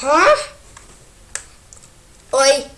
Huh? Oi.